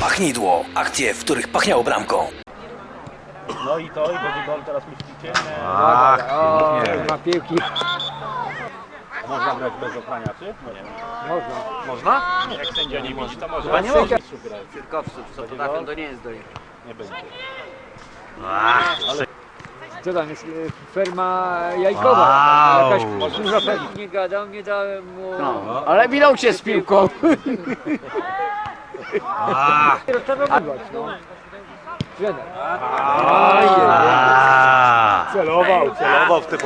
Pachnidło. Akcje, w których pachniało bramką. No i to, i będzie gol teraz myślicie? Ach, ma piłki. Można grać bez ochraniaczy? No nie. Można. Można? Jak sędzia nie widzi, to może. Chyba nie można. Cyrkowców, co potrafią, to nie jest do Nie będzie. Co tam jest? y, Ferma jajkowa. Wow. Jakaś duża ferma. Nie gadał, nie dałem mu... No, ale minął cię z piłką. Ach, Trzeba wybrać, no. Ah. Celował, celował w te